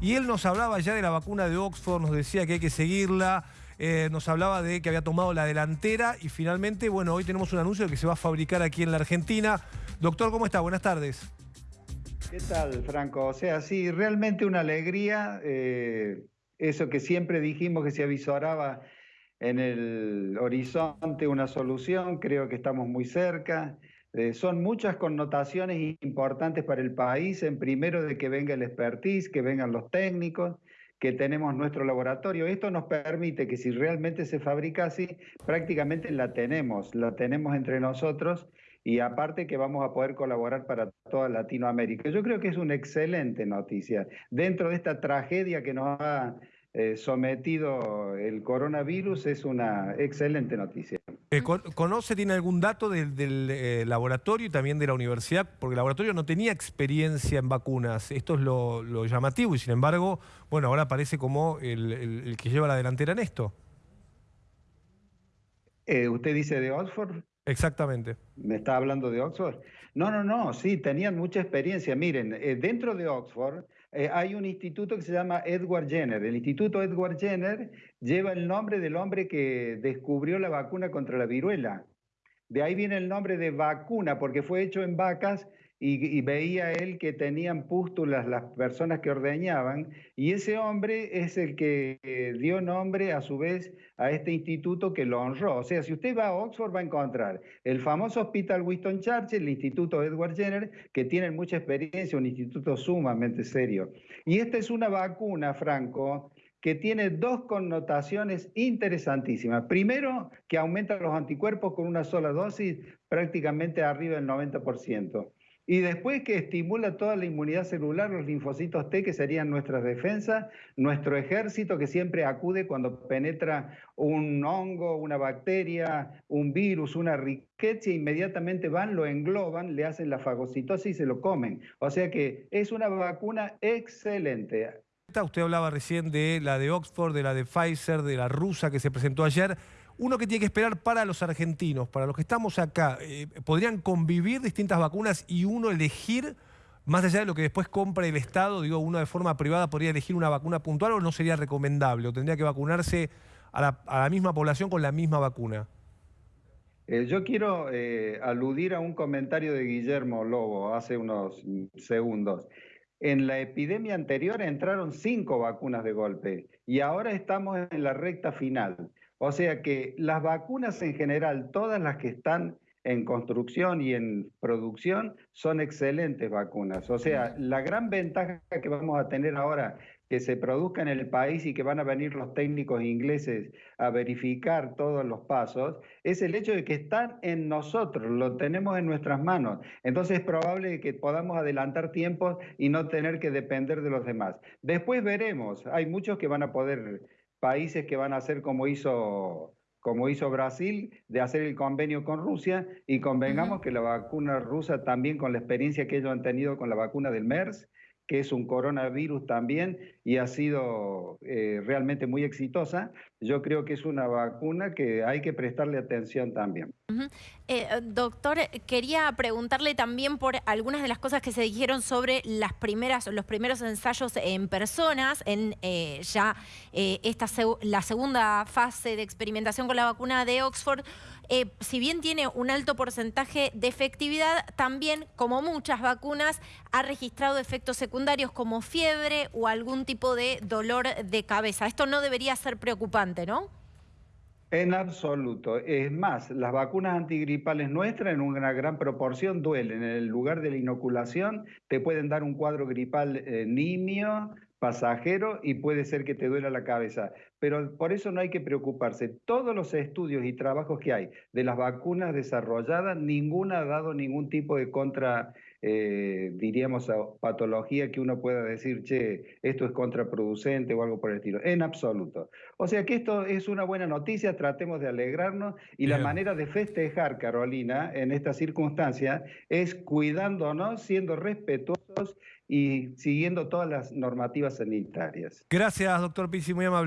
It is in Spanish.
y él nos hablaba ya de la vacuna de Oxford, nos decía que hay que seguirla, eh, nos hablaba de que había tomado la delantera y finalmente, bueno, hoy tenemos un anuncio de que se va a fabricar aquí en la Argentina. Doctor, ¿cómo está? Buenas tardes. ¿Qué tal, Franco? O sea, sí, realmente una alegría, eh, eso que siempre dijimos que se avisoraba en el horizonte una solución, creo que estamos muy cerca. Eh, son muchas connotaciones importantes para el país, en primero de que venga el expertise, que vengan los técnicos, que tenemos nuestro laboratorio. Esto nos permite que si realmente se fabrica así, prácticamente la tenemos, la tenemos entre nosotros y aparte que vamos a poder colaborar para toda Latinoamérica. Yo creo que es una excelente noticia. Dentro de esta tragedia que nos ha eh, sometido el coronavirus, es una excelente noticia. Eh, ¿Conoce, tiene algún dato del, eh, laboratorio y también de la universidad? Porque el laboratorio no tenía experiencia en vacunas. Esto es lo, llamativo y sin embargo, bueno, ahora parece como el, que lleva la delantera en esto. Eh, ¿Usted dice de Oxford? Exactamente. ¿Me está hablando de Oxford? No, no, no, sí, tenían mucha experiencia. Miren, dentro de Oxford eh, hay un instituto que se llama Edward Jenner. El Instituto Edward Jenner lleva el nombre del hombre que descubrió la vacuna contra la viruela. De ahí viene el nombre de vacuna, porque fue hecho en vacas y, veía él que tenían pústulas las personas que ordeñaban, y ese hombre es el que eh, dio nombre a su vez a este instituto que lo honró. O sea, si usted va a Oxford va a encontrar el famoso Hospital Winston Churchill, el Instituto Edward Jenner, que tienen mucha experiencia, un instituto sumamente serio. Y esta es una vacuna, Franco, que tiene dos connotaciones interesantísimas. Primero, que aumenta los anticuerpos con una sola dosis prácticamente arriba del 90%. Y después que estimula toda la inmunidad celular, los linfocitos T, que serían nuestras defensas, nuestro ejército que siempre acude cuando penetra un hongo, una bacteria, un virus, una riqueza, inmediatamente van, lo engloban, le hacen la fagocitosis y se lo comen. O sea que es una vacuna excelente. Usted hablaba recién de la de Oxford, de la de Pfizer, de la rusa que se presentó ayer uno que tiene que esperar para los argentinos, para los que estamos acá, eh, ¿podrían convivir distintas vacunas y uno elegir, más allá de lo que después compra el Estado, digo, uno de forma privada podría elegir una vacuna puntual o no sería recomendable? ¿O tendría que vacunarse a la, misma población con la misma vacuna? Eh, yo quiero eh, aludir a un comentario de Guillermo Lobo hace unos segundos. En la epidemia anterior entraron cinco vacunas de golpe y ahora estamos en la recta final. O sea que las vacunas en general, todas las que están en construcción y en producción, son excelentes vacunas. O sea, la gran ventaja que vamos a tener ahora que se produzca en el país y que van a venir los técnicos ingleses a verificar todos los pasos, es el hecho de que están en nosotros, lo tenemos en nuestras manos. Entonces es probable que podamos adelantar tiempos y no tener que depender de los demás. Después veremos, hay muchos que van a poder países que van a hacer como hizo, como hizo Brasil, de hacer el convenio con Rusia, y convengamos que la vacuna rusa también con la experiencia que ellos han tenido con la vacuna del MERS, que es un coronavirus también y ha sido eh, realmente muy exitosa. Yo creo que es una vacuna que hay que prestarle atención también. Eh, doctor, quería preguntarle también por algunas de las cosas que se dijeron sobre las primeras, los primeros ensayos en personas, en eh, ya esta la segunda fase de experimentación con la vacuna de Oxford. Si bien tiene un alto porcentaje de efectividad, también, como muchas vacunas, ha registrado efectos secundarios como fiebre o algún tipo de dolor de cabeza. Esto no debería ser preocupante, ¿no? En absoluto. Es más, las vacunas antigripales nuestras en una gran proporción duelen. En el lugar de la inoculación te pueden dar un cuadro gripal eh, nimio, pasajero y puede ser que te duela la cabeza. Pero por eso no hay que preocuparse. Todos los estudios y trabajos que hay de las vacunas desarrolladas, ninguna ha dado ningún tipo de contra, eh, diríamos, patología que uno pueda decir, che, esto es contraproducente o algo por el estilo. En absoluto. O sea que esto es una buena noticia, tratemos de alegrarnos y la manera de festejar, Carolina, en esta circunstancia es cuidándonos, siendo respetuosos y siguiendo todas las normativas sanitarias. Gracias, doctor Pizzi, muy amable.